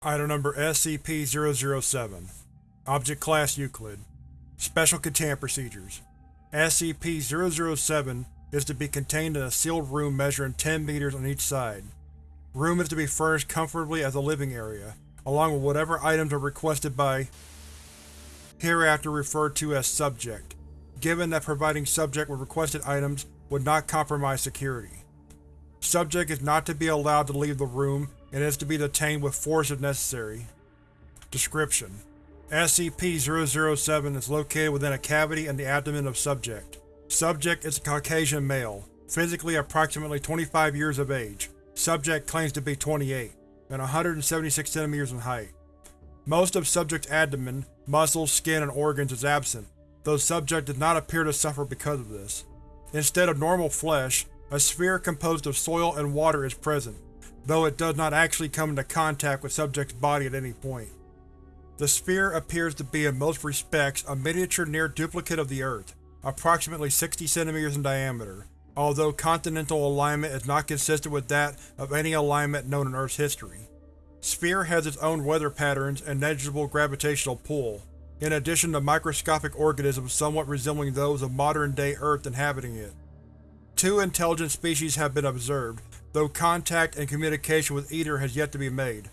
Item Number SCP-007 Object Class Euclid Special Containment Procedures SCP-007 is to be contained in a sealed room measuring 10 meters on each side. Room is to be furnished comfortably as a living area, along with whatever items are requested by hereafter referred to as Subject, given that providing Subject with requested items would not compromise security. Subject is not to be allowed to leave the room and is to be detained with force if necessary. Description: SCP-007 is located within a cavity in the abdomen of Subject. Subject is a Caucasian male, physically approximately 25 years of age. Subject claims to be 28, and 176 cm in height. Most of Subject's abdomen, muscles, skin, and organs is absent, though Subject does not appear to suffer because of this. Instead of normal flesh, a sphere composed of soil and water is present, though it does not actually come into contact with Subject's body at any point. The sphere appears to be in most respects a miniature near duplicate of the Earth, approximately 60 cm in diameter, although continental alignment is not consistent with that of any alignment known in Earth's history. Sphere has its own weather patterns and negligible gravitational pull, in addition to microscopic organisms somewhat resembling those of modern-day Earth inhabiting it. Two intelligent species have been observed, though contact and communication with either has yet to be made.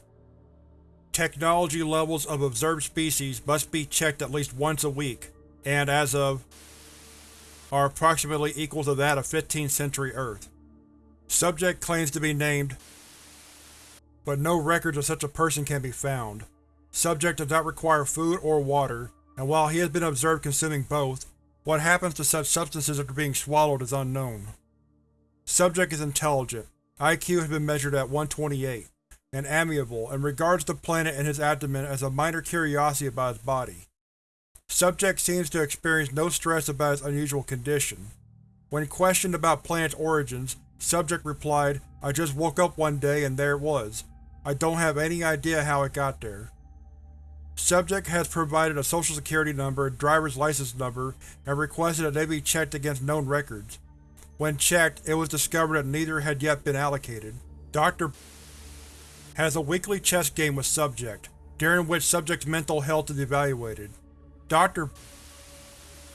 Technology levels of observed species must be checked at least once a week, and as of are approximately equal to that of 15th century Earth. Subject claims to be named, but no records of such a person can be found. Subject does not require food or water, and while he has been observed consuming both, what happens to such substances after being swallowed is unknown. Subject is intelligent. IQ has been measured at 128, and amiable, and regards the planet in his abdomen as a minor curiosity about his body. Subject seems to experience no stress about his unusual condition. When questioned about planet's origins, Subject replied, I just woke up one day and there it was. I don't have any idea how it got there. Subject has provided a social security number and driver's license number and requested that they be checked against known records. When checked, it was discovered that neither had yet been allocated. Dr. has a weekly chess game with Subject, during which Subject's mental health is evaluated. Dr.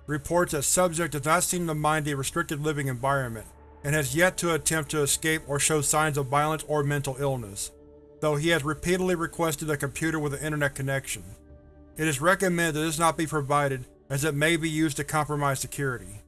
reports that Subject does not seem to mind the restricted living environment, and has yet to attempt to escape or show signs of violence or mental illness, though he has repeatedly requested a computer with an internet connection. It is recommended that this not be provided as it may be used to compromise security.